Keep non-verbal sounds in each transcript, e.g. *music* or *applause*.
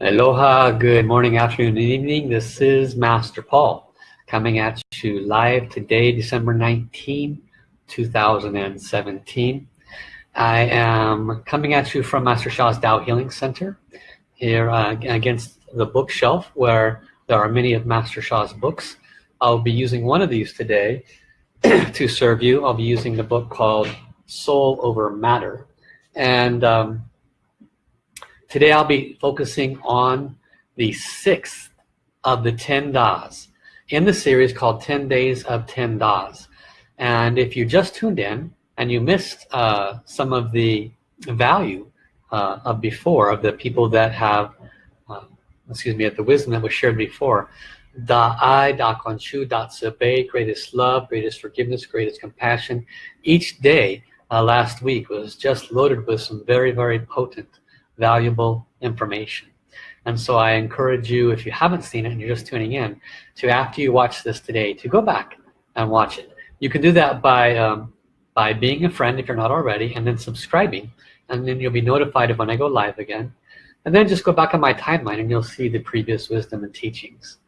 Aloha, good morning, afternoon, and evening. This is Master Paul coming at you live today, December 19, 2017. I am coming at you from Master Sha's Tao Healing Center here uh, against the bookshelf where there are many of Master Sha's books. I'll be using one of these today *clears throat* to serve you. I'll be using the book called Soul Over Matter. And um, Today I'll be focusing on the sixth of the 10 Das in the series called 10 Days of 10 Das. And if you just tuned in and you missed uh, some of the value uh, of before, of the people that have, uh, excuse me, of the wisdom that was shared before, Da Ai, Da Kuan Shu, Da Tzu greatest love, greatest forgiveness, greatest compassion. Each day uh, last week was just loaded with some very, very potent valuable information. And so I encourage you, if you haven't seen it and you're just tuning in, to after you watch this today, to go back and watch it. You can do that by, um, by being a friend if you're not already, and then subscribing. And then you'll be notified of when I go live again. And then just go back on my timeline and you'll see the previous wisdom and teachings.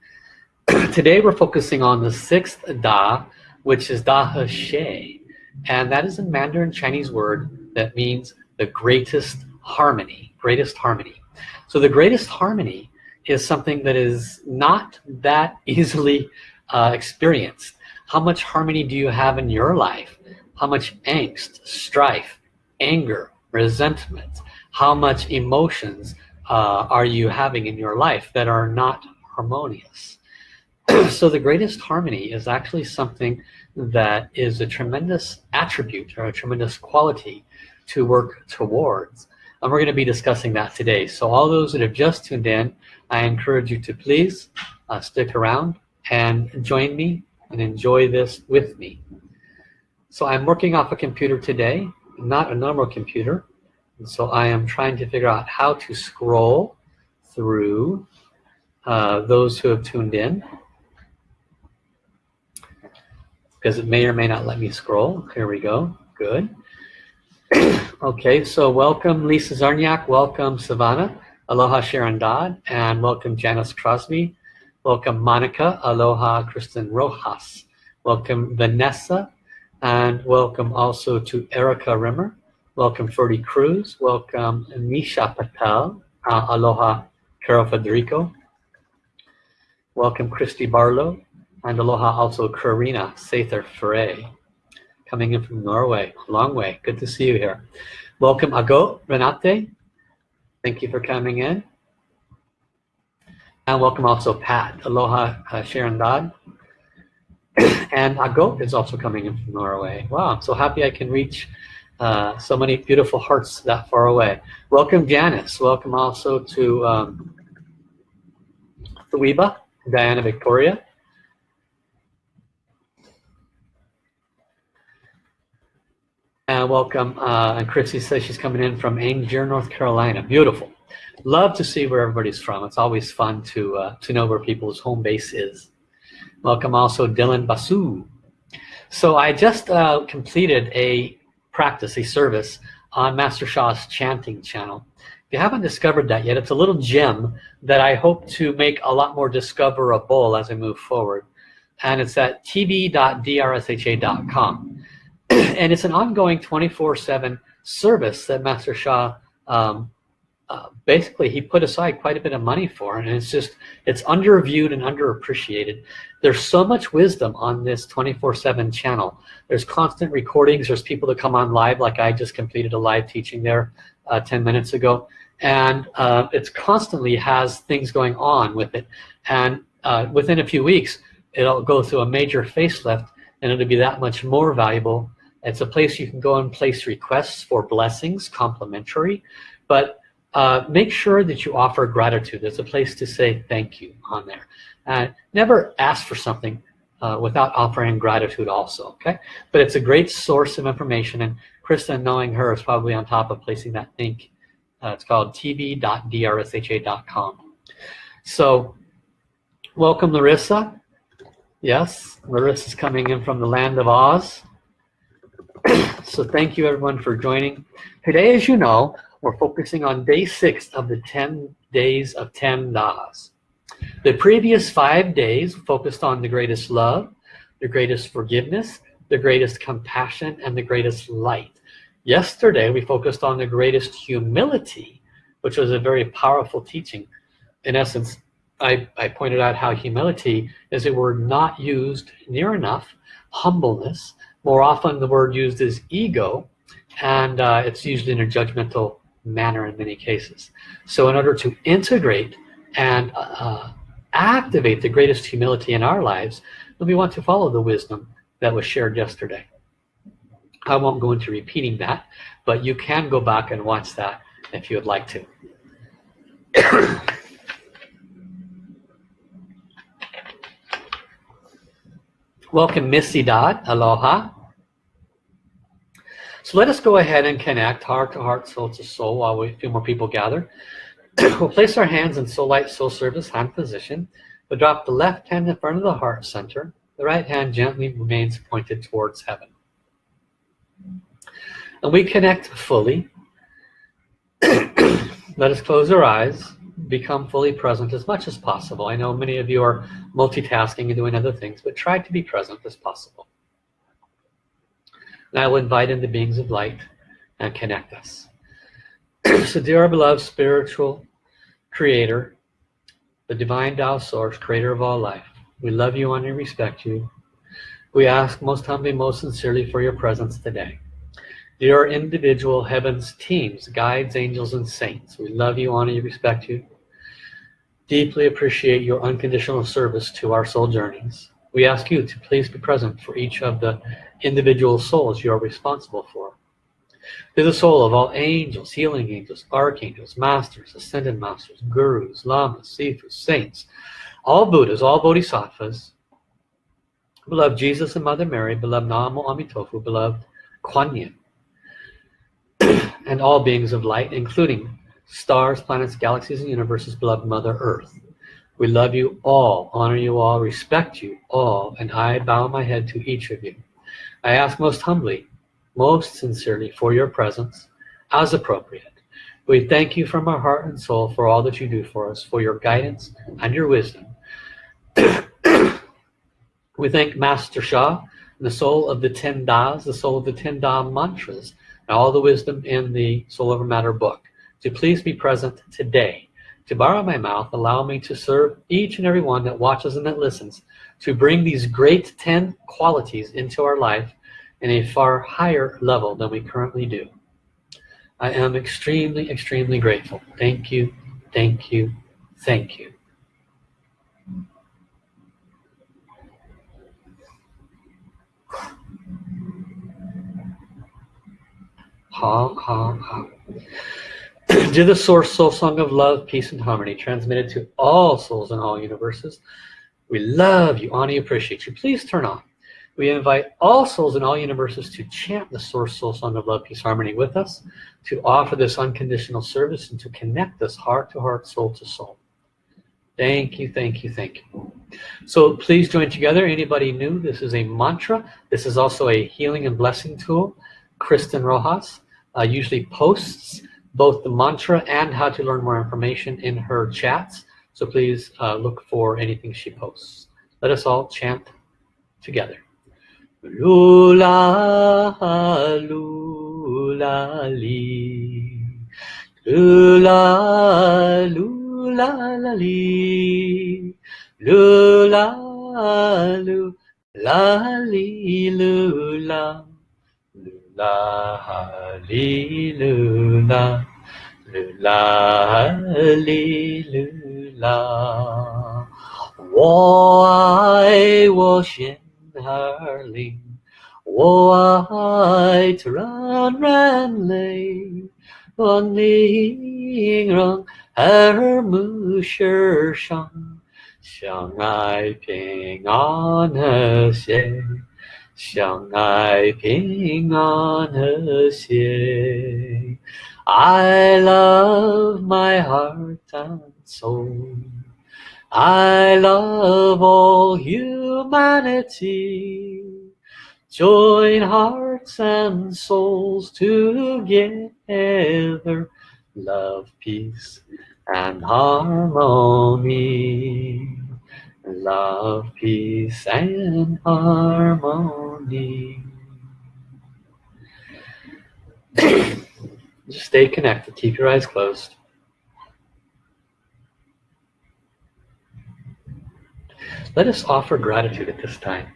*clears throat* today we're focusing on the sixth Da, which is Da He Xie. And that is a Mandarin Chinese word that means the greatest harmony greatest harmony. So the greatest harmony is something that is not that *laughs* easily uh, experienced. How much harmony do you have in your life? How much angst, strife, anger, resentment? How much emotions uh, are you having in your life that are not harmonious? *clears throat* so the greatest harmony is actually something that is a tremendous attribute or a tremendous quality to work towards and we're going to be discussing that today. So all those that have just tuned in, I encourage you to please uh, stick around and join me and enjoy this with me. So I'm working off a computer today, not a normal computer. And so I am trying to figure out how to scroll through uh, those who have tuned in because it may or may not let me scroll. Here we go. Good. Okay, so welcome Lisa Zarniak, welcome Savannah, aloha Sharon Dodd, and welcome Janice Crosby, welcome Monica, aloha Kristen Rojas, welcome Vanessa, and welcome also to Erica Rimmer, welcome Ferdy Cruz, welcome Misha Patel, uh, aloha Carol Federico, welcome Christy Barlow, and aloha also Karina Sather Frey coming in from Norway. A Long way. Good to see you here. Welcome, Ago Renate. Thank you for coming in. And welcome also Pat. Aloha uh, Sharon Dodd. *coughs* and Ago is also coming in from Norway. Wow, I'm so happy I can reach uh, so many beautiful hearts that far away. Welcome Janice. Welcome also to um, Thuiba, Diana Victoria. And welcome, uh, and Chrissy says she's coming in from Angier, North Carolina. Beautiful. Love to see where everybody's from. It's always fun to, uh, to know where people's home base is. Welcome also Dylan Basu. So I just uh, completed a practice, a service on Master Sha's chanting channel. If you haven't discovered that yet, it's a little gem that I hope to make a lot more discoverable as I move forward. And it's at tv.drsha.com. *clears throat* and it's an ongoing 24-7 service that Master Sha um, uh, basically he put aside quite a bit of money for and it's just it's underviewed and underappreciated. There's so much wisdom on this 24-7 channel. There's constant recordings. There's people that come on live like I just completed a live teaching there uh, 10 minutes ago. And uh, it's constantly has things going on with it. And uh, within a few weeks it'll go through a major facelift and it'll be that much more valuable it's a place you can go and place requests for blessings, complimentary, but uh, make sure that you offer gratitude. There's a place to say thank you on there. Uh, never ask for something uh, without offering gratitude also, okay? But it's a great source of information, and Krista, knowing her, is probably on top of placing that link. Uh, it's called tv.drsha.com. So, welcome Larissa. Yes, Larissa's coming in from the land of Oz. So thank you everyone for joining. Today, as you know, We're focusing on day six of the 10 days of 10 Das. The previous five days focused on the greatest love, the greatest forgiveness, the greatest compassion, and the greatest light. Yesterday, we focused on the greatest humility, which was a very powerful teaching. In essence, I, I pointed out how humility is a word not used near enough, humbleness. More often, the word used is ego, and uh, it's used in a judgmental manner in many cases. So in order to integrate and uh, activate the greatest humility in our lives, then we want to follow the wisdom that was shared yesterday. I won't go into repeating that, but you can go back and watch that if you would like to. Welcome, Missy Dot. Aloha. So let us go ahead and connect heart to heart, soul to soul while we, a few more people gather. *coughs* we'll place our hands in soul light, soul service, hand position. We'll drop the left hand in front of the heart center. The right hand gently remains pointed towards heaven. And we connect fully. *coughs* Let us close our eyes, become fully present as much as possible. I know many of you are multitasking and doing other things, but try to be present as possible. And I will invite in the beings of light and connect us. *clears throat* so dear beloved spiritual creator, the divine Tao source, creator of all life, we love you and we respect you. We ask most humbly, most sincerely for your presence today. Dear individual heavens teams, guides, angels, and saints, we love you, honor you, respect you. Deeply appreciate your unconditional service to our soul journeys. We ask you to please be present for each of the individual souls you are responsible for. To the soul of all angels, healing angels, archangels, masters, ascended masters, gurus, lamas, sifus, saints, all Buddhas, all bodhisattvas, beloved Jesus and Mother Mary, beloved Namo Amitofu, beloved Kuan Yin, and all beings of light, including stars, planets, galaxies, and universes, beloved Mother Earth. We love you all, honor you all, respect you all, and I bow my head to each of you. I ask most humbly, most sincerely for your presence as appropriate. We thank you from our heart and soul for all that you do for us, for your guidance and your wisdom. *coughs* we thank Master Sha, the soul of the Ten Das, the soul of the Ten Da mantras, all the wisdom in the Soul Over Matter book, to please be present today to borrow my mouth, allow me to serve each and every one that watches and that listens, to bring these great 10 qualities into our life in a far higher level than we currently do. I am extremely, extremely grateful. Thank you, thank you, thank you. Ha, ha, ha. the source soul song of love, peace, and harmony, transmitted to all souls in all universes. We love you, honor you, appreciate you. Please turn on. We invite all souls in all universes to chant the source soul song of love, peace, harmony with us, to offer this unconditional service, and to connect us heart to heart, soul to soul. Thank you, thank you, thank you. So please join together. Anybody new, this is a mantra. This is also a healing and blessing tool. Kristen Rojas uh, usually posts both the mantra and how to learn more information in her chats. So please uh, look for anything she posts. Let us all chant together. Lula, lula, li. Lula, lula, li. Lula, lula, li, lula. La li lu la lu la li lu la，我爱我心儿灵，我爱自然人类，我宁让耳目世上，相爱平安和谐。 相爱平安和谐。I love my heart and soul. I love all humanity. Join hearts and souls together love, peace, and harmony. Love, peace, and harmony. *clears throat* Just stay connected. Keep your eyes closed. Let us offer gratitude at this time.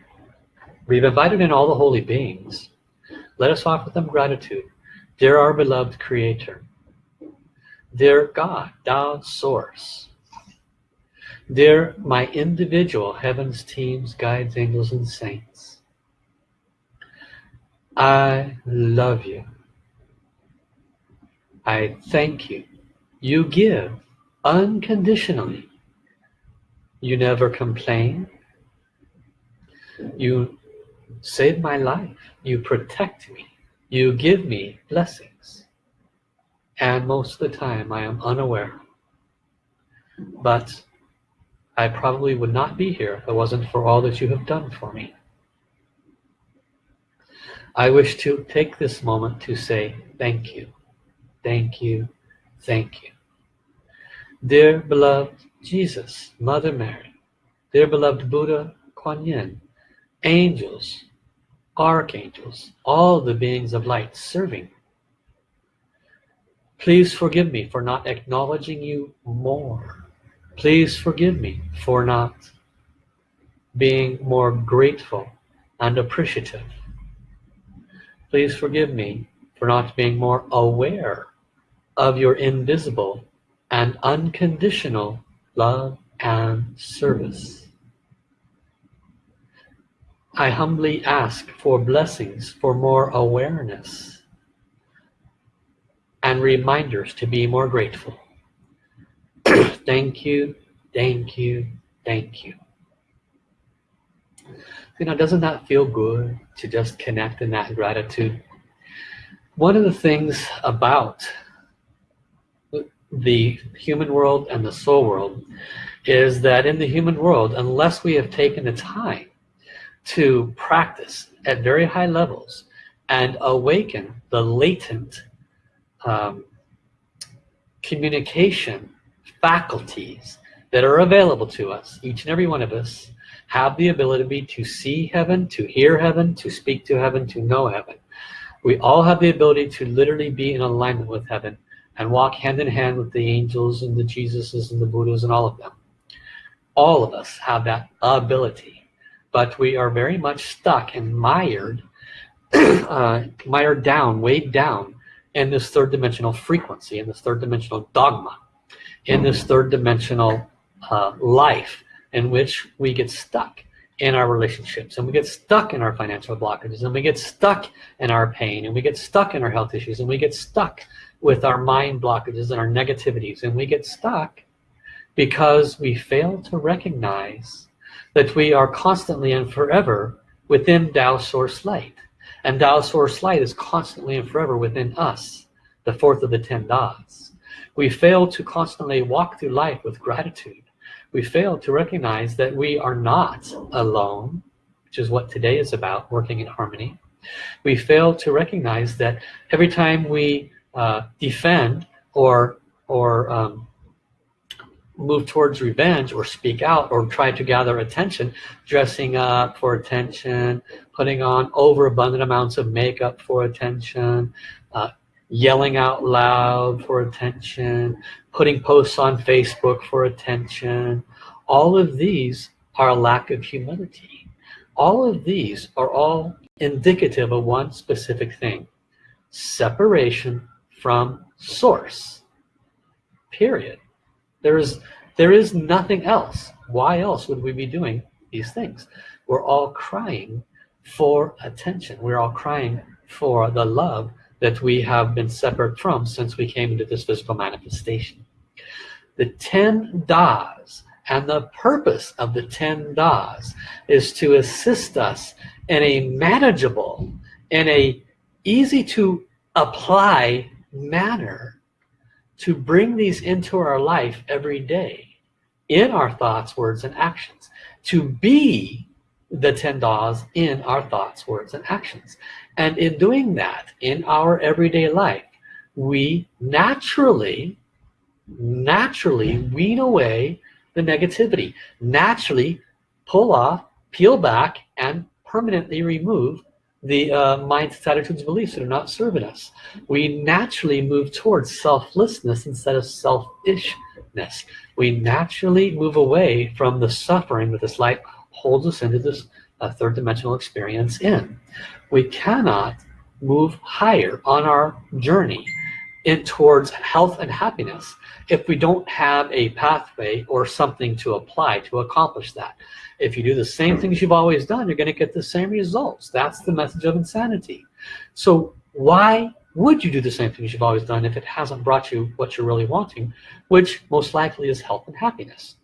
We've invited in all the holy beings. Let us offer them gratitude. Dear our beloved Creator, dear God, Tao Source, dear my individual heavens, teams, guides, angels, and saints, I love you. I thank you. You give unconditionally. You never complain. You save my life. You protect me. You give me blessings. And most of the time I am unaware. But I probably would not be here if it wasn't for all that you have done for me. I wish to take this moment to say thank you, thank you, thank you. Dear beloved Jesus, Mother Mary, dear beloved Buddha, Kuan Yin, angels, archangels, all the beings of light serving. Please forgive me for not acknowledging you more. Please forgive me for not being more grateful and appreciative. Please forgive me for not being more aware of your invisible and unconditional love and service. I humbly ask for blessings for more awareness and reminders to be more grateful. Thank you, thank you, thank you. You know, doesn't that feel good to just connect in that gratitude? One of the things about the human world and the soul world is that in the human world, unless we have taken the time to practice at very high levels and awaken the latent um, communication faculties that are available to us. Each and every one of us have the ability to see heaven, to hear heaven, to speak to heaven, to know heaven. We all have the ability to literally be in alignment with heaven and walk hand in hand with the angels and the Jesuses and the Buddhas and all of them. All of us have that ability but we are very much stuck and mired, *clears throat* uh, mired down, weighed down in this third dimensional frequency, in this third dimensional dogma, in this third dimensional uh, life in which we get stuck in our relationships and we get stuck in our financial blockages and we get stuck in our pain and we get stuck in our health issues and we get stuck with our mind blockages and our negativities and we get stuck because we fail to recognize that we are constantly and forever within Tao Source Light. And Tao Source Light is constantly and forever within us, the fourth of the ten Das. We fail to constantly walk through life with gratitude. We fail to recognize that we are not alone, which is what today is about, working in harmony. We fail to recognize that every time we uh, defend or or um, move towards revenge or speak out or try to gather attention, dressing up for attention, putting on overabundant amounts of makeup for attention, uh, yelling out loud for attention, putting posts on Facebook for attention. All of these are a lack of humility. All of these are all indicative of one specific thing, separation from source, period. There is, there is nothing else. Why else would we be doing these things? We're all crying for attention. We're all crying for the love that we have been separate from since we came into this physical manifestation. The 10 Das and the purpose of the 10 Das is to assist us in a manageable, in a easy to apply manner to bring these into our life every day in our thoughts, words, and actions. To be the 10 Das in our thoughts, words, and actions. And in doing that, in our everyday life, we naturally, naturally wean away the negativity, naturally pull off, peel back, and permanently remove the uh, attitudes, beliefs that are not serving us. We naturally move towards selflessness instead of selfishness. We naturally move away from the suffering that this life holds us into this uh, third dimensional experience in. We cannot move higher on our journey in towards health and happiness if we don't have a pathway or something to apply to accomplish that. If you do the same things you've always done, you're going to get the same results. That's the message of insanity. So why would you do the same things you've always done if it hasn't brought you what you're really wanting, which most likely is health and happiness?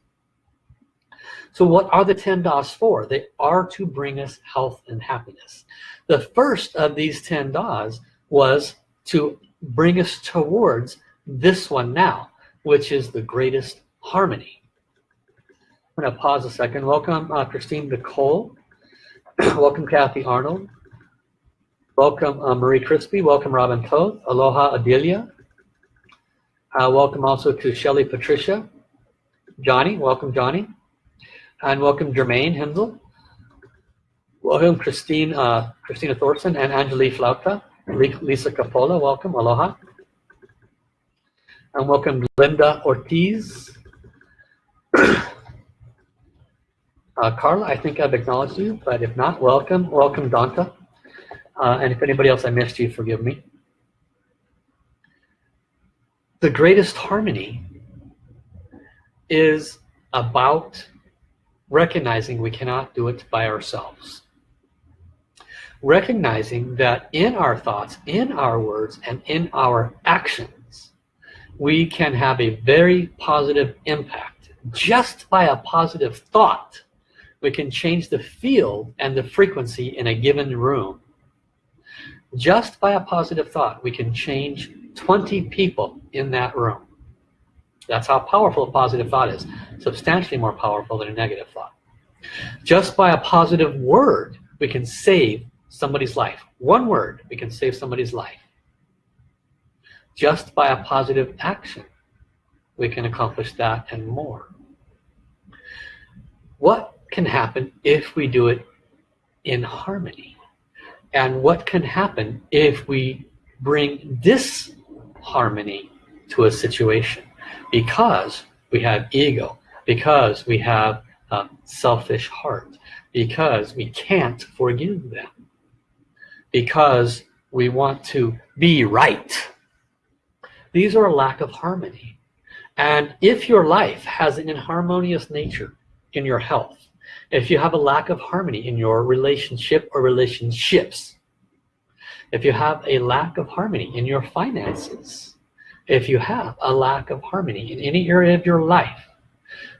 So what are the 10 DAs for? They are to bring us health and happiness. The first of these 10 DAs was to bring us towards this one now, which is the greatest harmony. I'm to pause a second. Welcome, uh, Christine Nicole. *clears throat* Welcome, Kathy Arnold. Welcome, uh, Marie Crispy. Welcome, Robin Toth. Aloha, Adelia. Uh, welcome also to Shelly Patricia. Johnny, welcome, Johnny. And welcome, Jermaine Hensel. Welcome, Christine, uh, Christina Thorson and Angelique Flauta. Lisa Capola, welcome, aloha. And welcome Linda Ortiz. *coughs* uh, Carla, I think I've acknowledged you, but if not, welcome. Welcome, Donta. Uh, and if anybody else I missed you, forgive me. The greatest harmony is about recognizing we cannot do it by ourselves recognizing that in our thoughts, in our words, and in our actions, we can have a very positive impact. Just by a positive thought, we can change the field and the frequency in a given room. Just by a positive thought, we can change 20 people in that room. That's how powerful a positive thought is. Substantially more powerful than a negative thought. Just by a positive word, we can save somebody's life. One word, we can save somebody's life. Just by a positive action, we can accomplish that and more. What can happen if we do it in harmony? And what can happen if we bring disharmony to a situation? Because we have ego, because we have a selfish heart, because we can't forgive them because we want to be right. These are a lack of harmony. And if your life has an inharmonious nature in your health, if you have a lack of harmony in your relationship or relationships, if you have a lack of harmony in your finances, if you have a lack of harmony in any area of your life,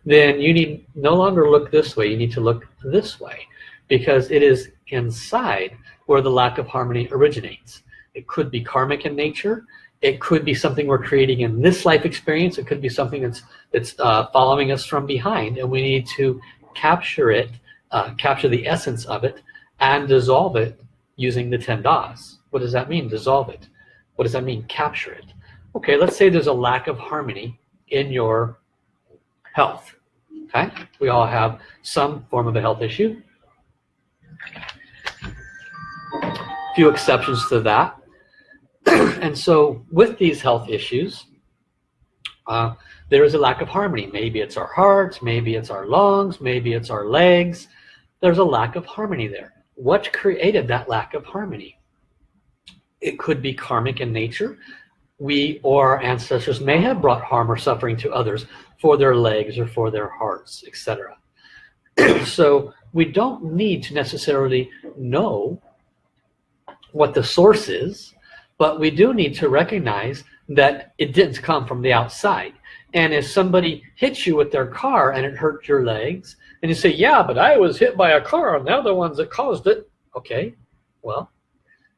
then you need no longer look this way, you need to look this way because it is inside where the lack of harmony originates. It could be karmic in nature. It could be something we're creating in this life experience. It could be something that's that's uh, following us from behind, and we need to capture it, uh, capture the essence of it, and dissolve it using the ten das. What does that mean? Dissolve it. What does that mean? Capture it. Okay, let's say there's a lack of harmony in your health. Okay, we all have some form of a health issue few exceptions to that. *clears throat* and so with these health issues, uh, there is a lack of harmony. Maybe it's our hearts, maybe it's our lungs, maybe it's our legs. There's a lack of harmony there. What created that lack of harmony? It could be karmic in nature. We or our ancestors may have brought harm or suffering to others for their legs or for their hearts, etc. *clears throat* so we don't need to necessarily know what the source is, but we do need to recognize that it didn't come from the outside. And if somebody hits you with their car and it hurt your legs, and you say, yeah, but I was hit by a car and they're the ones that caused it. Okay, well,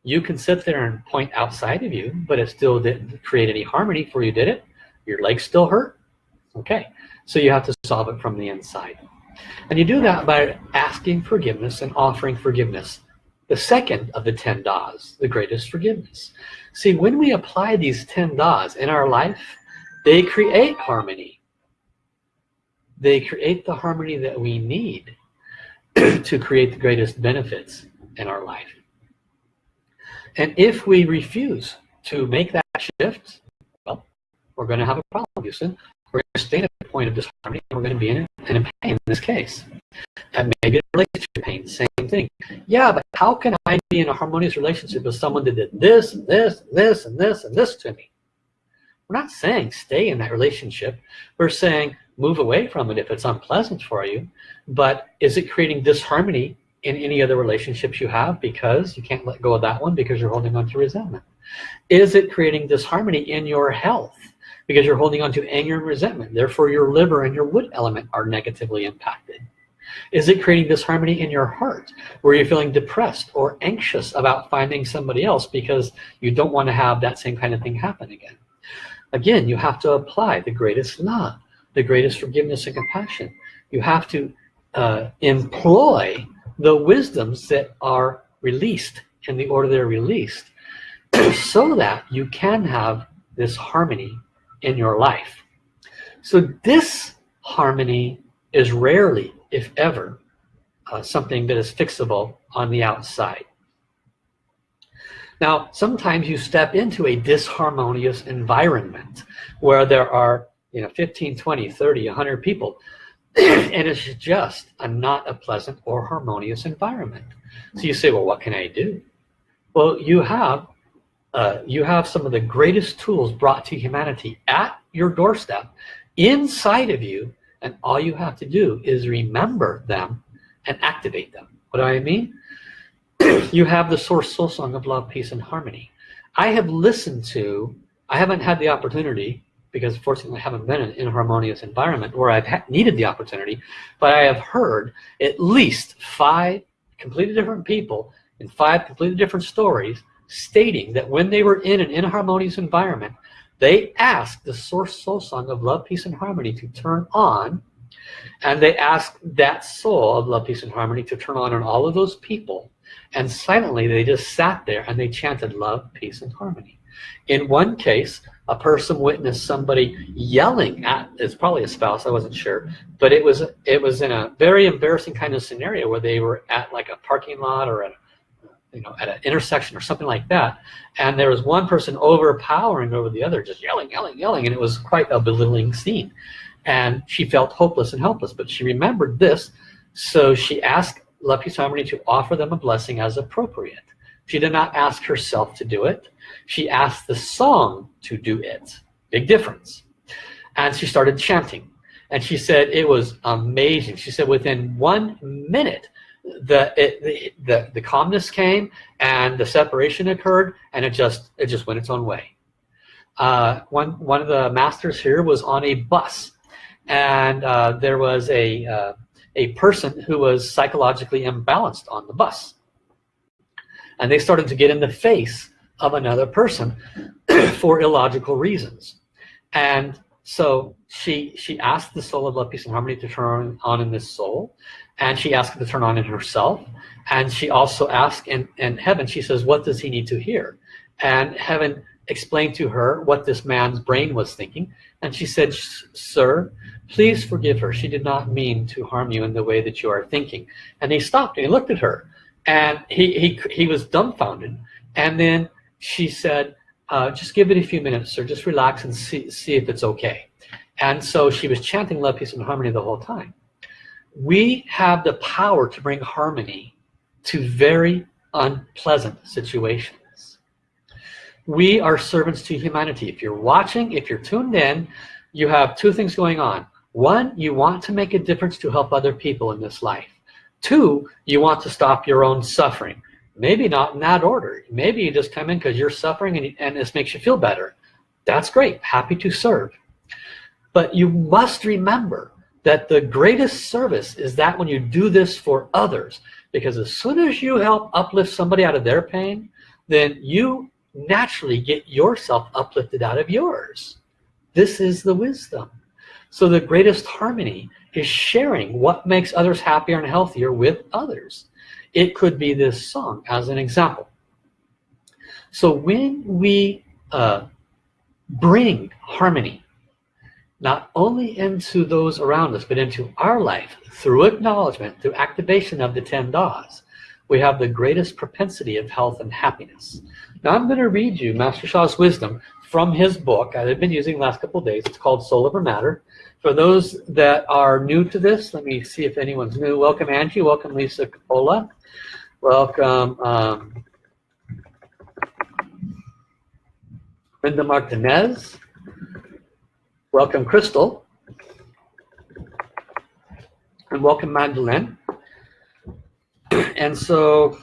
you can sit there and point outside of you, but it still didn't create any harmony for you, did it? Your legs still hurt? Okay, so you have to solve it from the inside. And you do that by asking forgiveness and offering forgiveness the second of the 10 das, the greatest forgiveness. See, when we apply these 10 das in our life, they create harmony. They create the harmony that we need *clears throat* to create the greatest benefits in our life. And if we refuse to make that shift, well, we're going to have a problem, Houston. We're going to stay at a point of disharmony, and we're going to be in, in pain in this case. And maybe a relationship pain, same thing. Yeah, but how can I be in a harmonious relationship with someone that did this, and this, and this, and this, and this to me? We're not saying stay in that relationship. We're saying move away from it if it's unpleasant for you. But is it creating disharmony in any other relationships you have because you can't let go of that one because you're holding on to resentment? Is it creating disharmony in your health because you're holding on to anger and resentment? Therefore, your liver and your wood element are negatively impacted. Is it creating disharmony in your heart where you're feeling depressed or anxious about finding somebody else because you don't want to have that same kind of thing happen again? Again, you have to apply the greatest love, the greatest forgiveness and compassion. You have to uh, employ the wisdoms that are released in the order they're released *clears throat* so that you can have this harmony in your life. So this harmony is rarely, if ever, uh, something that is fixable on the outside. Now, sometimes you step into a disharmonious environment where there are you know, 15, 20, 30, 100 people and it's just a not a pleasant or harmonious environment. So you say, well, what can I do? Well, you have uh, you have some of the greatest tools brought to humanity at your doorstep, inside of you, and all you have to do is remember them and activate them. What do I mean? *clears throat* you have the source soul song of love, peace, and harmony. I have listened to, I haven't had the opportunity because fortunately I haven't been in a harmonious environment where I've needed the opportunity, but I have heard at least five completely different people in five completely different stories stating that when they were in an inharmonious environment, they asked the source soul song of love, peace, and harmony to turn on, and they asked that soul of love, peace, and harmony to turn on on all of those people, and silently they just sat there and they chanted love, peace, and harmony. In one case, a person witnessed somebody yelling at it's probably a spouse i wasn't sure but it was it was in a very embarrassing kind of scenario where they were at like a parking lot or at you know at an intersection or something like that and there was one person overpowering over the other just yelling yelling yelling and it was quite a belittling scene. And she felt hopeless and helpless but she remembered this so she asked Peace to offer them a blessing as appropriate. She did not ask herself to do it she asked the song to do it. Big difference. And she started chanting. And she said it was amazing. She said within one minute, the, it, the, the, the calmness came and the separation occurred and it just, it just went its own way. Uh, one, one of the masters here was on a bus and uh, there was a, uh, a person who was psychologically imbalanced on the bus. And they started to get in the face of another person *clears throat* for illogical reasons. And so she she asked the soul of love, peace, and harmony to turn on in this soul, and she asked it to turn on in herself. And she also asked in, in heaven, she says, what does he need to hear? And heaven explained to her what this man's brain was thinking. And she said, sir, please forgive her. She did not mean to harm you in the way that you are thinking. And he stopped and he looked at her and he, he, he was dumbfounded. And then she said, uh, just give it a few minutes or just relax and see, see if it's okay. And so she was chanting love, peace, and harmony the whole time. We have the power to bring harmony to very unpleasant situations. We are servants to humanity. If you're watching, if you're tuned in, you have two things going on. One, you want to make a difference to help other people in this life. Two, you want to stop your own suffering. Maybe not in that order. Maybe you just come in because you're suffering and, and this makes you feel better. That's great. Happy to serve. But you must remember that the greatest service is that when you do this for others. Because as soon as you help uplift somebody out of their pain, then you naturally get yourself uplifted out of yours. This is the wisdom. So the greatest harmony is sharing what makes others happier and healthier with others. It could be this song as an example. So when we uh, bring harmony, not only into those around us, but into our life through acknowledgement, through activation of the 10 Das, we have the greatest propensity of health and happiness. Now I'm going to read you Master Sha's wisdom from his book I've been using the last couple days. It's called Soul Over Matter. For those that are new to this, let me see if anyone's new. Welcome Angie, welcome Lisa Capola, welcome um, Brenda Martinez, welcome Crystal, and welcome Magdalene. And so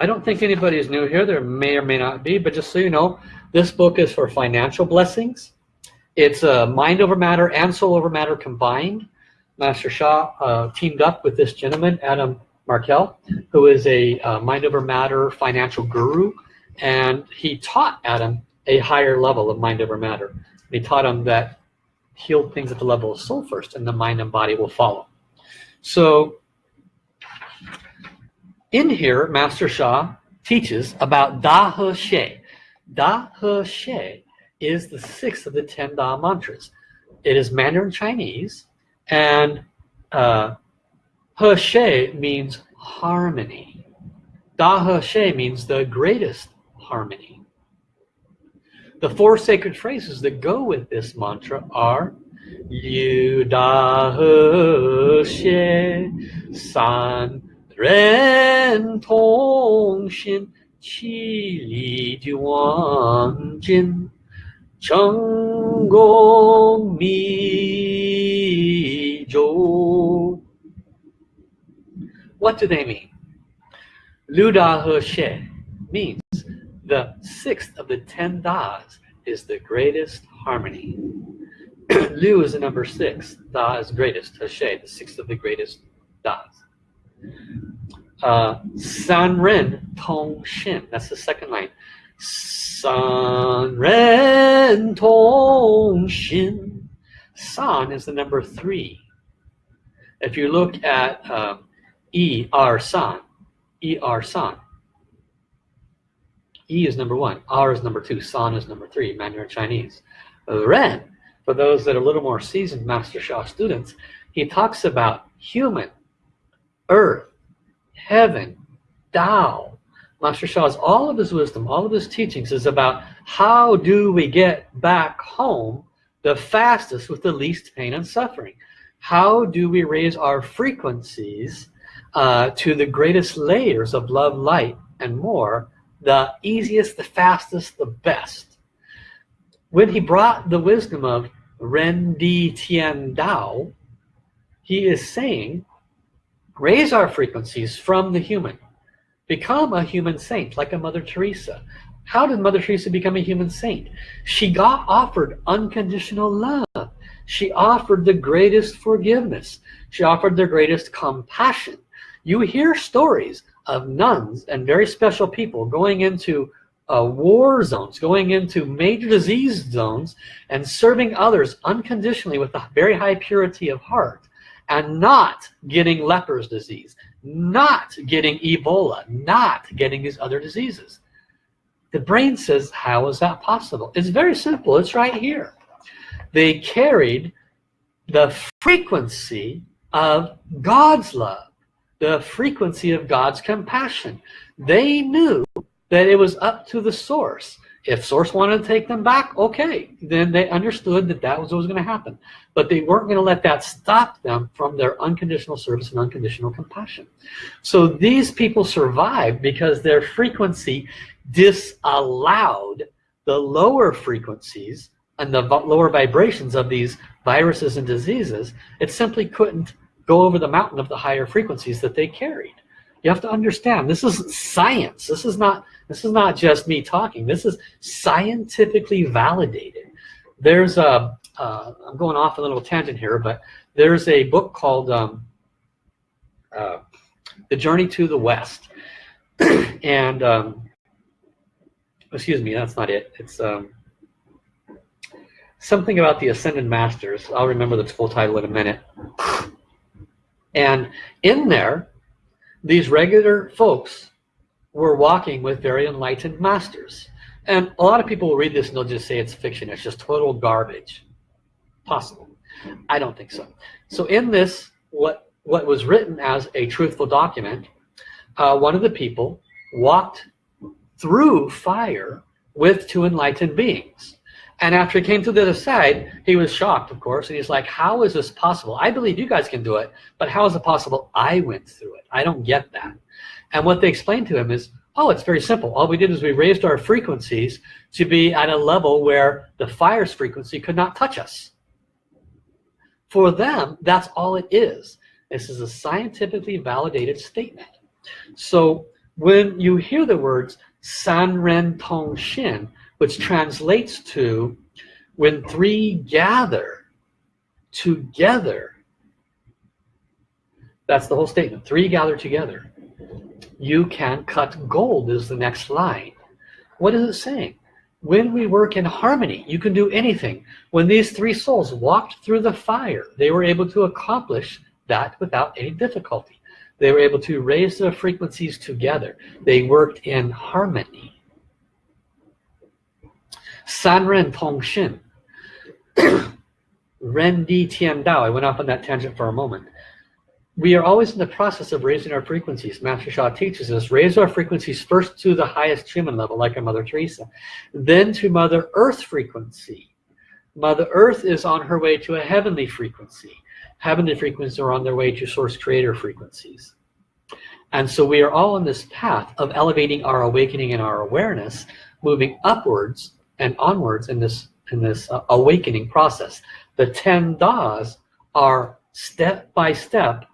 I don't think anybody is new here. There may or may not be, but just so you know, this book is for financial blessings. It's uh, mind over matter and soul over matter combined. Master Sha uh, teamed up with this gentleman, Adam Markel, who is a uh, mind over matter financial guru. And he taught Adam a higher level of mind over matter. He taught him that heal things at the level of soul first, and the mind and body will follow. So in here, Master Sha teaches about Da He Xie. Da He Xie is the sixth of the ten Da mantras. It is Mandarin Chinese, and uh, Hershey means harmony. Da He Xie means the greatest harmony. The four sacred phrases that go with this mantra are Yu Da He San Ren Tong Xin Qi Li Duan Jin Cheng Go Mi Zhou what do they mean? Luda He means the sixth of the ten Das is the greatest harmony. *clears throat* Lu is the number six, Da is greatest, He, the sixth of the greatest Das. Uh, San Ren Tong Xin. That's the second line. San Ren Tong Xin. San is the number three. If you look at um, E R San, E R San. E is number one, R is number two, San is number three, Mandarin Chinese. Ren, for those that are a little more seasoned Master Sha students, he talks about human, earth, heaven, Tao. Master Sha's, all of his wisdom, all of his teachings is about how do we get back home the fastest with the least pain and suffering. How do we raise our frequencies uh, to the greatest layers of love, light, and more, the easiest, the fastest, the best. When he brought the wisdom of Ren Di Tian Dao, he is saying raise our frequencies from the human. Become a human saint, like a Mother Teresa. How did Mother Teresa become a human saint? She got offered unconditional love. She offered the greatest forgiveness. She offered the greatest compassion. You hear stories of nuns and very special people going into uh, war zones, going into major disease zones and serving others unconditionally with a very high purity of heart and not getting leper's disease, not getting Ebola, not getting these other diseases. The brain says, how is that possible? It's very simple. It's right here. They carried the frequency of God's love, the frequency of God's compassion. They knew that it was up to the source. If source wanted to take them back okay then they understood that that was what was going to happen. But they weren't going to let that stop them from their unconditional service and unconditional compassion. So these people survived because their frequency disallowed the lower frequencies and the lower vibrations of these viruses and diseases. It simply couldn't go over the mountain of the higher frequencies that they carried you have to understand this is science this is not this is not just me talking. This is scientifically validated. There's a, uh, I'm going off a little tangent here, but there's a book called um, uh, The Journey to the West. *clears throat* and, um, excuse me, that's not it. It's um, something about the Ascended Masters. I'll remember the full title in a minute. And in there, these regular folks were walking with very enlightened masters. And a lot of people will read this and they'll just say it's fiction. It's just total garbage. Possible. I don't think so. So in this, what, what was written as a truthful document, uh, one of the people walked through fire with two enlightened beings. And after he came to the other side, he was shocked, of course, and he's like, how is this possible? I believe you guys can do it, but how is it possible I went through it? I don't get that. And what they explained to him is, oh, it's very simple. All we did is we raised our frequencies to be at a level where the fire's frequency could not touch us. For them, that's all it is. This is a scientifically validated statement. So when you hear the words San Ren Tong Xin, which translates to when three gather together. That's the whole statement. Three gather together. You can cut gold is the next line. What is it saying? When we work in harmony, you can do anything. When these three souls walked through the fire, they were able to accomplish that without any difficulty. They were able to raise their frequencies together. They worked in harmony. San Ren Tong Xin. Ren *clears throat* Di Tian Dao. I went off on that tangent for a moment. We are always in the process of raising our frequencies. Master Sha teaches us, raise our frequencies first to the highest human level, like a Mother Teresa, then to Mother Earth frequency. Mother Earth is on her way to a heavenly frequency. Heavenly frequencies are on their way to source creator frequencies. And so we are all on this path of elevating our awakening and our awareness, moving upwards and onwards in this in this uh, awakening process. The 10 das are step by step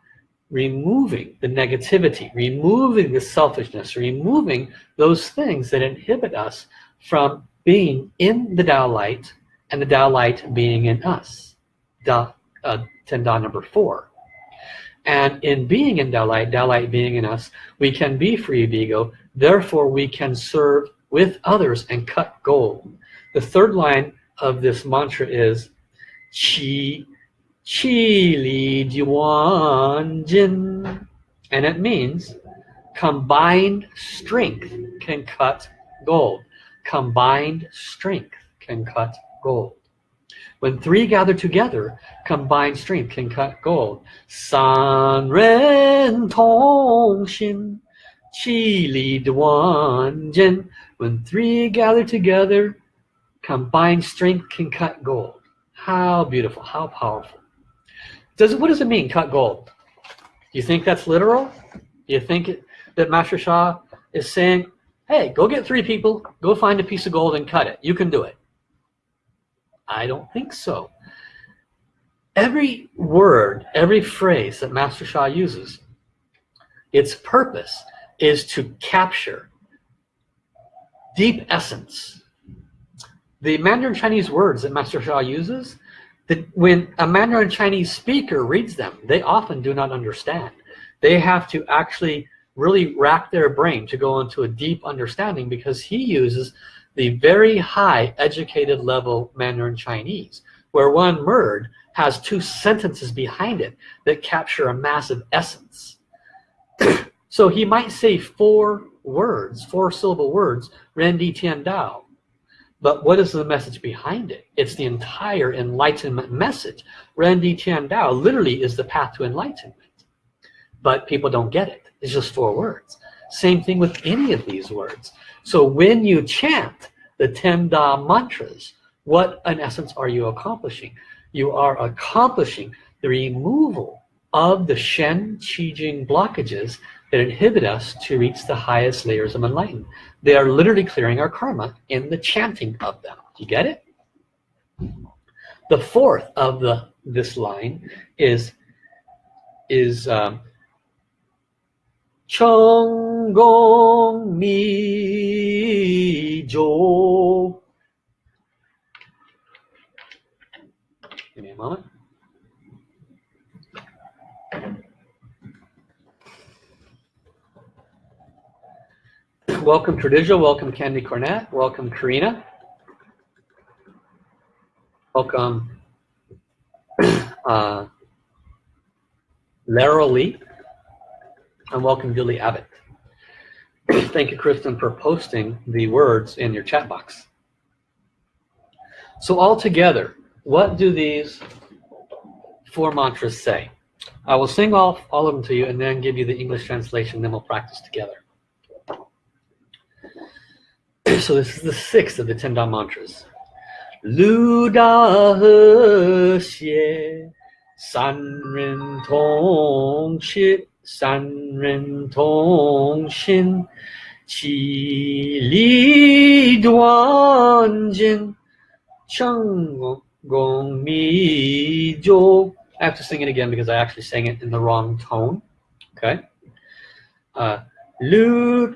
removing the negativity, removing the selfishness, removing those things that inhibit us from being in the Tao light and the Tao light being in us. Da, uh, 10 Da number four. And in being in Tao light, Tao light being in us, we can be free of ego, therefore we can serve with others and cut gold. The third line of this mantra is Qi Qi Li Juan Jin. And it means combined strength can cut gold. Combined strength can cut gold. When three gather together, combined strength can cut gold. San Ren Tong Xin Qi Li Duan Jin. When three gather together, combined strength can cut gold. How beautiful, how powerful. Does what does it mean, cut gold? Do you think that's literal? Do you think it, that Master Sha is saying, hey, go get three people, go find a piece of gold and cut it. You can do it. I don't think so. Every word, every phrase that Master Sha uses, its purpose is to capture deep essence. The Mandarin Chinese words that Master Sha uses, that when a Mandarin Chinese speaker reads them, they often do not understand. They have to actually really rack their brain to go into a deep understanding because he uses the very high educated level Mandarin Chinese, where one word has two sentences behind it that capture a massive essence. *clears throat* so he might say four words, four syllable words, Ren Di Tian Dao. But what is the message behind it? It's the entire enlightenment message. Ren Di Tian Dao literally is the path to enlightenment. But people don't get it. It's just four words. Same thing with any of these words. So when you chant the 10 Da mantras, what in essence are you accomplishing? You are accomplishing the removal of the Shen Qi Jing blockages that inhibit us to reach the highest layers of enlightenment. They are literally clearing our karma in the chanting of them. Do you get it? The fourth of the this line is is um, Chong Gong Mi Jo. Give me a moment. Welcome Tradija, welcome Candy Cornett, welcome Karina. Welcome *clears throat* uh, Lara Lee. And welcome Julie Abbott. *clears throat* Thank you, Kristen, for posting the words in your chat box. So all together, what do these four mantras say? I will sing off all of them to you and then give you the English translation, then we'll practice together. So this is the sixth of the ten Da mantras. Lu Da He Xie San Ren Tong Shi San Ren Tong Xin Qi Li Duan Jin Cheng Gong Mi Zhou I have to sing it again because I actually sang it in the wrong tone. Okay. Uh, Lu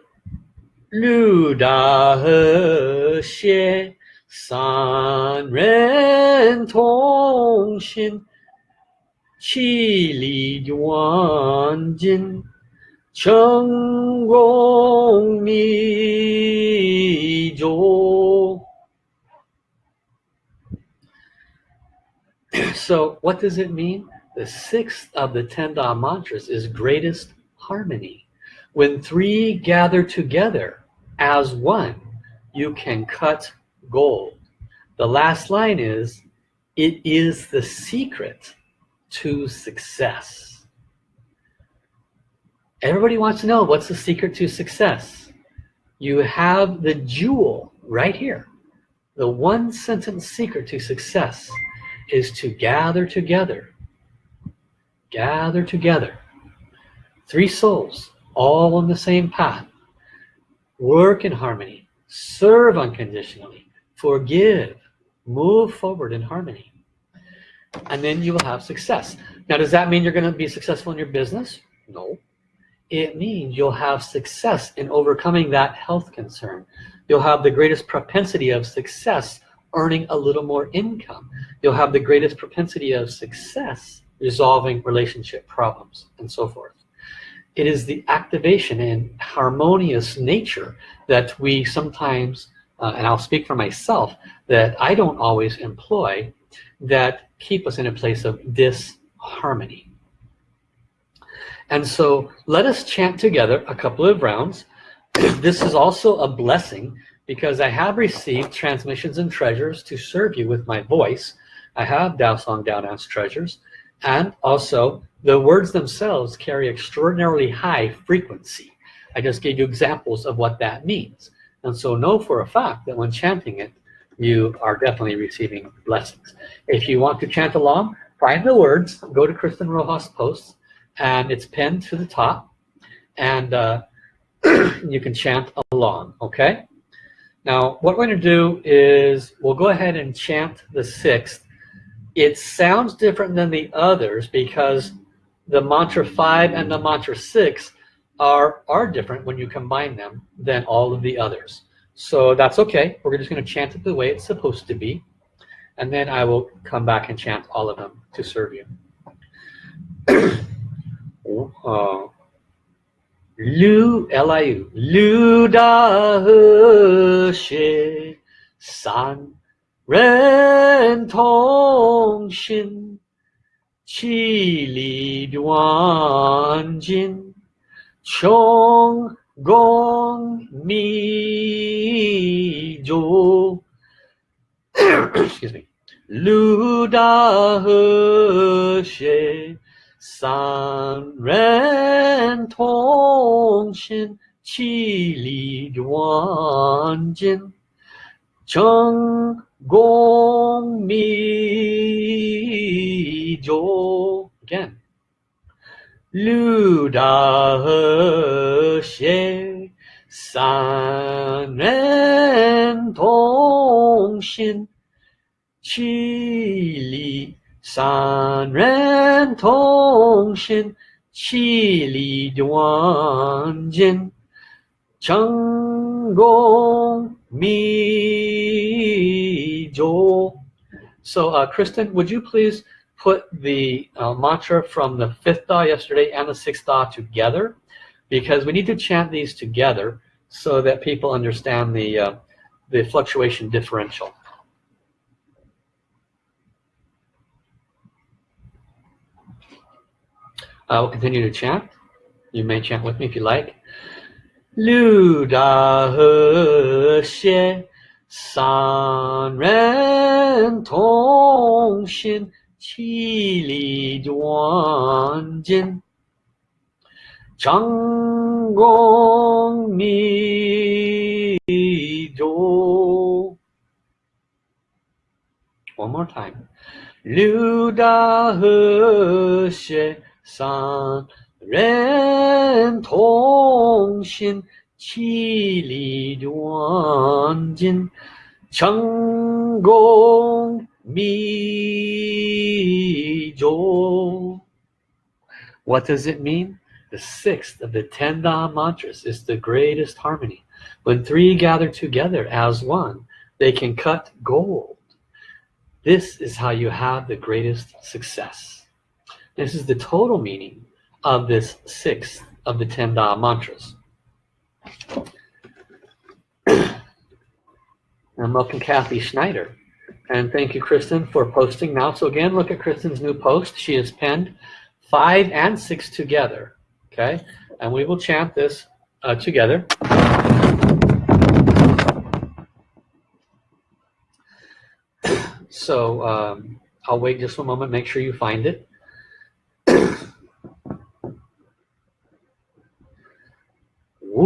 *clears throat* So what does it mean? The sixth of the ten Da mantras is greatest harmony. When three gather together as one, you can cut gold. The last line is, it is the secret to success. Everybody wants to know what's the secret to success. You have the jewel right here. The one sentence secret to success is to gather together. Gather together. Three souls, all on the same path. Work in harmony. Serve unconditionally. Forgive. Move forward in harmony. And then you will have success. Now, does that mean you're going to be successful in your business? No. It means you'll have success in overcoming that health concern. You'll have the greatest propensity of success earning a little more income. You'll have the greatest propensity of success resolving relationship problems and so forth. It is the activation and harmonious nature that we sometimes, uh, and I'll speak for myself, that I don't always employ that keep us in a place of disharmony. And so let us chant together a couple of rounds. *clears throat* this is also a blessing because I have received transmissions and treasures to serve you with my voice. I have Dao Song Dao Dance treasures, and also the words themselves carry extraordinarily high frequency. I just gave you examples of what that means. And so know for a fact that when chanting it, you are definitely receiving blessings. If you want to chant along, find the words, go to Kristen Rojas posts, and it's pinned to the top, and uh, *clears throat* you can chant along, okay? Now, what we're going to do is we'll go ahead and chant the sixth. It sounds different than the others because the mantra five and the mantra six are, are different when you combine them than all of the others. So that's okay. We're just going to chant it the way it's supposed to be. And then I will come back and chant all of them to serve you. *clears throat* uh, Lu L-I-U Lu Da He Xie San Ren Tong Xin Qi Li Duan Jin Chong Gong Mi Zhou Excuse me Lu Da He Xie 三人同心，其利断金，成 功密咒。Again，六大和谐，三人同心， 其利。三人同心，其利断金，成功密咒。So, uh, Kristen, would you please put the uh, mantra from the fifth Da yesterday and the sixth Da together? Because we need to chant these together so that people understand the, uh, the fluctuation differential. I will continue to chant. You may chant with me if you like. 六大和谐， 三人同心，其利断金，成功密咒。One more time. 六大和谐，三人同心，其利断金，成功密咒。What does it mean? The sixth of the ten Da mantras is the greatest harmony. When three gather together as one, they can cut gold. This is how you have the greatest success. This is the total meaning of this sixth of the ten Da mantras. and welcome Kathy Schneider. And thank you, Kristen, for posting now. So again, look at Kristen's new post. She has penned five and six together. Okay, and we will chant this uh, together. So um, I'll wait just a moment, make sure you find it.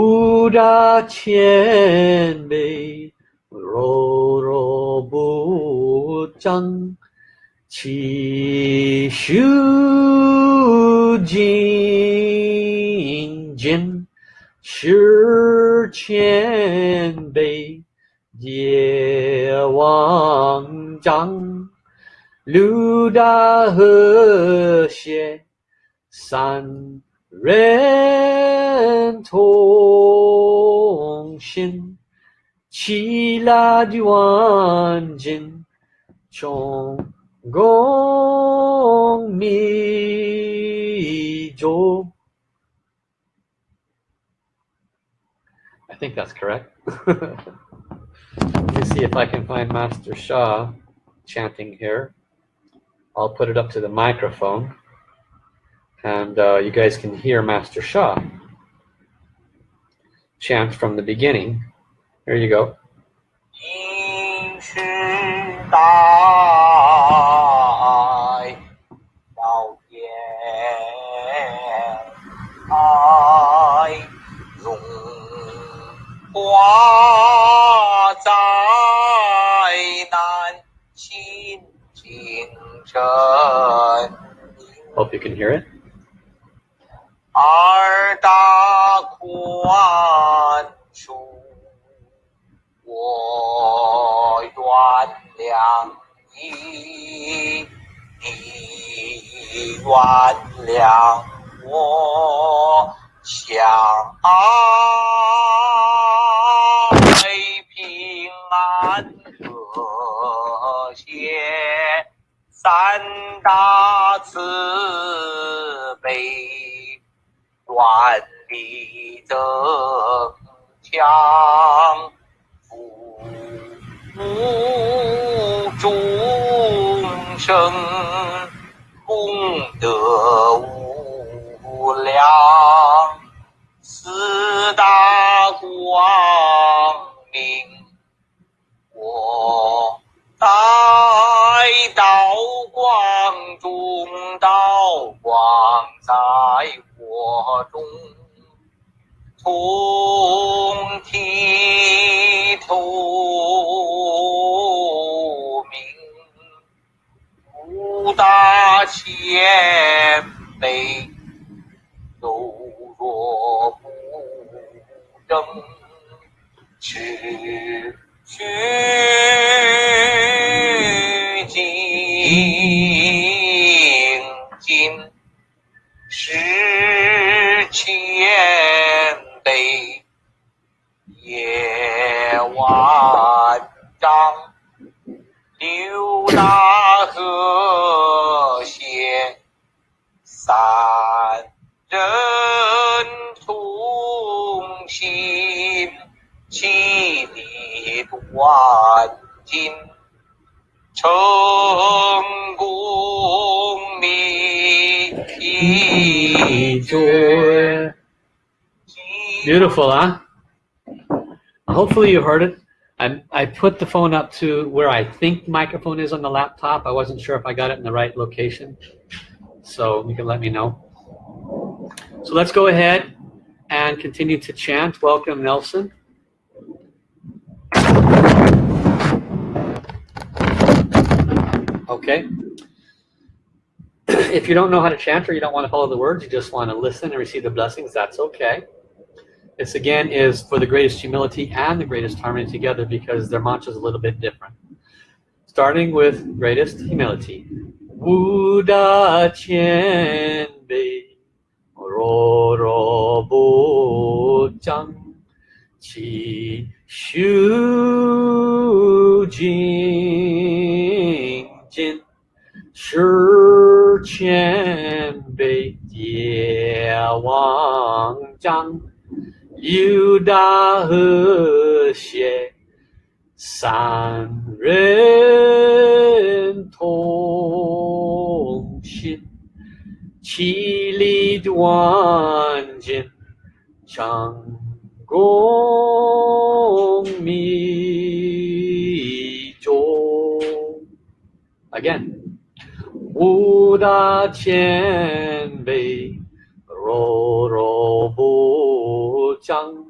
五大千倍，柔柔不争，其修精进，十千倍。业王章，六大和谐，三人同心，其乐的万境，从共弥中。I think that's correct. Let me see if I can find Master Sha chanting here. I'll put it up to the microphone and uh, you guys can hear Master Sha chant from the beginning. There you go. Hope you can hear it. 原谅我，相爱平安和谐，三大慈悲，万里增强，福福众生。得无量，四大光明，我在道光中，道光在我中，通体透不大前辈都弱不争持虚惊惊是千杯也忘三人同心，其利断金，成功密一诀。 Beautiful, huh? Hopefully you heard it. I, I put the phone up to where I think the microphone is on the laptop. I wasn't sure if I got it in the right location. So you can let me know. So let's go ahead and continue to chant. Welcome, Nelson. Okay. *clears throat* If you don't know how to chant or you don't want to follow the words, you just want to listen and receive the blessings, that's okay. This again is for the greatest humility and the greatest harmony together because their mantra is a little bit different. Starting with greatest humility.「う大ちえんべ不」「ろろ修うち是千」「ちしゅうじ大和谐」「」「」「」san ren tong xin qi li duan jin. Chang gong mi zhou again. Wu da qian bei. Ro ro bu zhang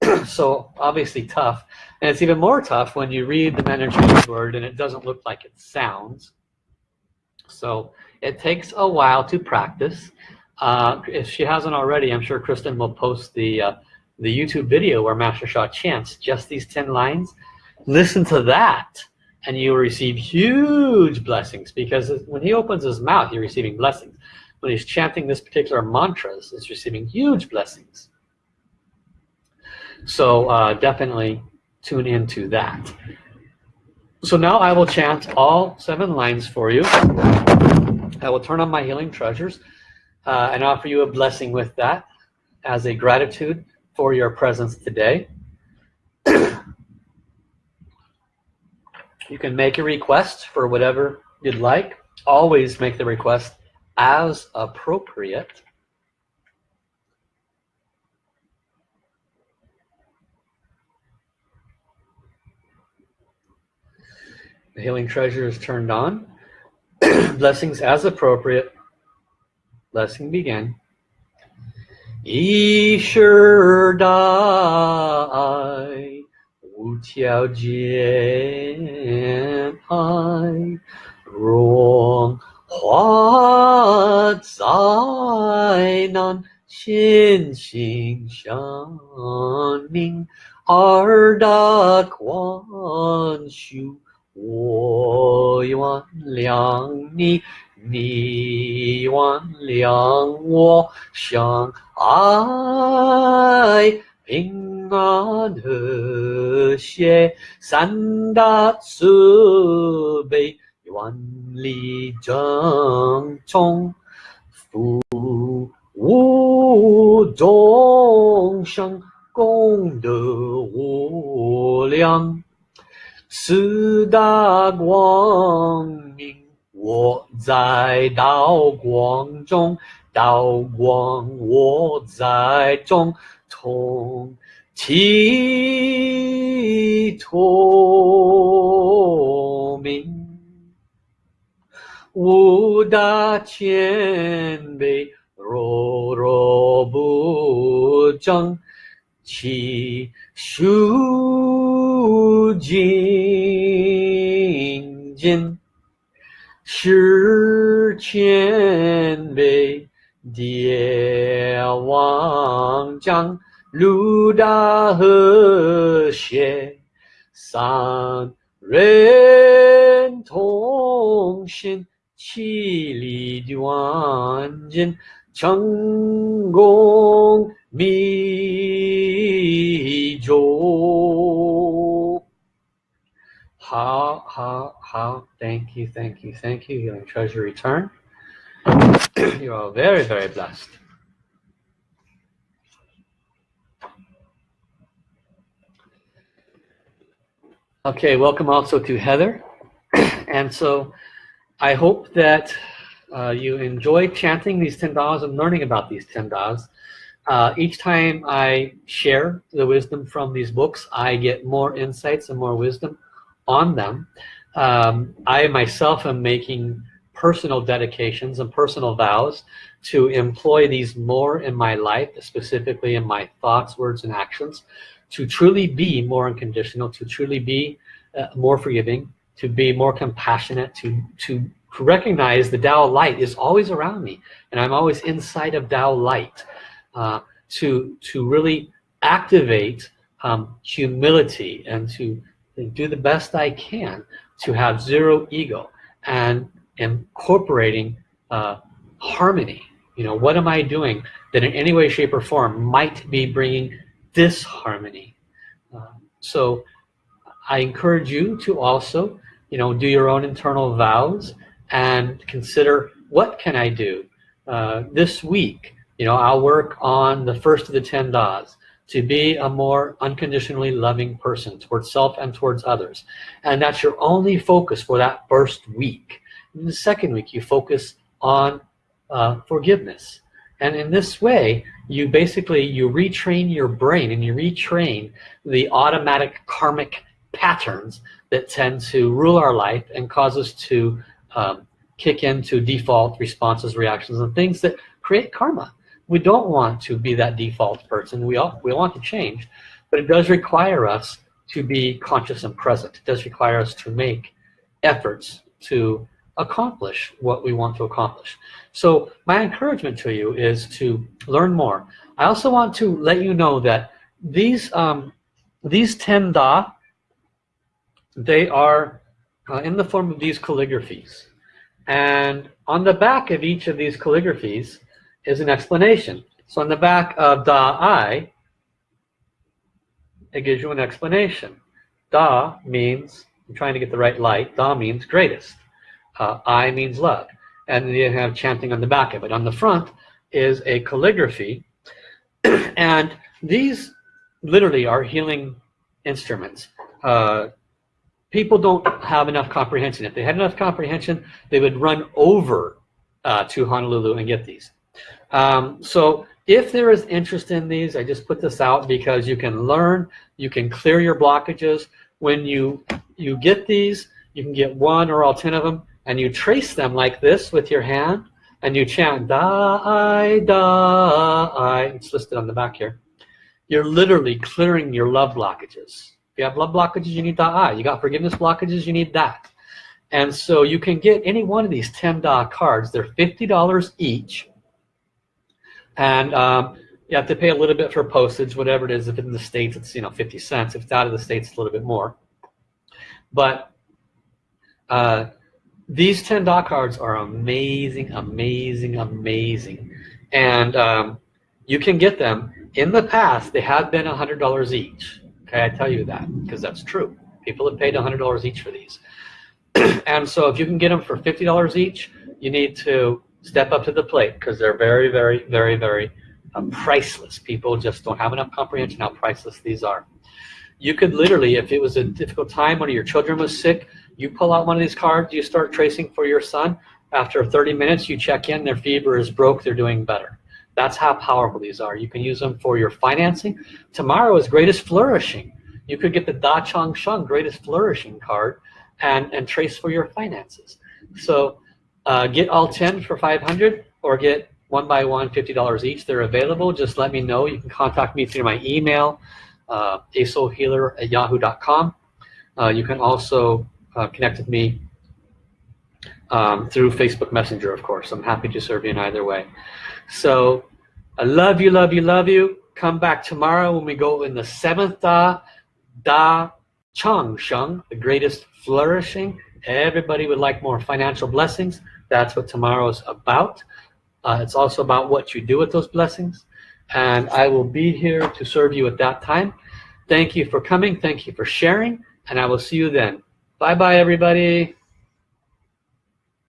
*clears throat* so obviously tough. And it's even more tough when you read the Mandarin Chinese word and it doesn't look like it sounds. So it takes a while to practice uh, if she hasn't already, I'm sure Kristen will post the uh, the YouTube video where Master Sha chants just these 10 lines. Listen to that and you will receive huge blessings because when he opens his mouth, you're receiving blessings. When he's chanting this particular mantras, it's receiving huge blessings. So uh, definitely tune into that. So now I will chant all seven lines for you. I will turn on my healing treasures uh, and offer you a blessing with that as a gratitude for your presence today. *clears throat* you can make a request for whatever you'd like. Always make the request as appropriate. The healing treasure is turned on. *clears throat* Blessings as appropriate Blessing begin. 一世大爱，无条件爱，荣华灾难，心心相印，二大宽恕，我原谅你。 你原谅我相爱，平安和谐，三大慈悲，万里正宗，福无众生，功德无量，四大光明。我在道光中，道光我在中，同体透明，五大千倍，若若不争，其数精进。十千倍，địa 王将 路大和谐，三人同心，其利断金，成功密 Thank you, thank you. Your treasure return. you are very, very blessed. Okay, welcome also to Heather. *clears throat* and so I hope that uh, you enjoy chanting these 10 das and learning about these 10 das. Uh, each time I share the wisdom from these books, I get more insights and more wisdom on them. Um, I myself am making personal dedications and personal vows to employ these more in my life, specifically in my thoughts, words, and actions to truly be more unconditional, to truly be uh, more forgiving, to be more compassionate, to, to recognize the Tao light is always around me and I'm always inside of Tao light. Uh, to, to really activate um, humility and to do the best I can to have zero ego and incorporating uh, harmony. You know, what am I doing that in any way, shape, or form might be bringing disharmony. Uh, so I encourage you to also, you know, do your own internal vows and consider what can I do uh, this week. You know, I'll work on the first of the 10 das to be a more unconditionally loving person towards self and towards others. And that's your only focus for that first week. In the second week, you focus on uh, forgiveness. And in this way, you basically, you retrain your brain and you retrain the automatic karmic patterns that tend to rule our life and cause us to um, kick into default responses, reactions, and things that create karma. We don't want to be that default person. We, all, we want to change, but it does require us to be conscious and present. It does require us to make efforts to accomplish what we want to accomplish. So my encouragement to you is to learn more. I also want to let you know that these um, these 10 da, they are uh, in the form of these calligraphies. And on the back of each of these calligraphies is an explanation. So on the back of Da Ai, it gives you an explanation. Da means, I'm trying to get the right light, Da means greatest. Uh, Ai means love. And you have chanting on the back of it. On the front is a calligraphy. *clears throat* and these literally are healing instruments. Uh, people don't have enough comprehension. If they had enough comprehension, they would run over uh, to Honolulu and get these. Um, so if there is interest in these, I just put this out because you can learn, you can clear your blockages. When you, you get these, you can get one or all 10 of them, and you trace them like this with your hand, and you chant da Ai da Ai. It's listed on the back here. You're literally clearing your love blockages. If you have love blockages, you need da Ai. You got forgiveness blockages, you need that. And so you can get any one of these 10 da cards. They're $50 each. And um, you have to pay a little bit for postage, whatever it is. If it's in the States, it's you know 50 cents. If it's out of the States, it's a little bit more. But uh, these 10 da cards are amazing, amazing, amazing. And um, you can get them. In the past, they have been $100 each. Okay, I tell you that because that's true. People have paid $100 each for these. *clears throat* and so if you can get them for $50 each, you need to step up to the plate because they're very, very, very, very um, priceless. People just don't have enough comprehension how priceless these are. You could literally, if it was a difficult time, one of your children was sick, you pull out one of these cards, you start tracing for your son. After 30 minutes, you check in, their fever is broke, they're doing better. That's how powerful these are. You can use them for your financing. Tomorrow is greatest flourishing. You could get the Da Chang Sheng greatest flourishing card and, and trace for your finances. So uh, get all 10 for 500 or get one by one, $50 each. They're available. Just let me know. You can contact me through my email, uh, asoulhealer at yahoo.com. Uh, you can also uh, connect with me um, through Facebook Messenger, of course. I'm happy to serve you in either way. So I love you, love you, love you. come back tomorrow when we go in the seventh Da, Da Chang Sheng, the greatest flourishing. Everybody would like more financial blessings. That's what tomorrow is about. Uh, it's also about what you do with those blessings. And I will be here to serve you at that time. Thank you for coming. Thank you for sharing. And I will see you then. Bye bye, everybody.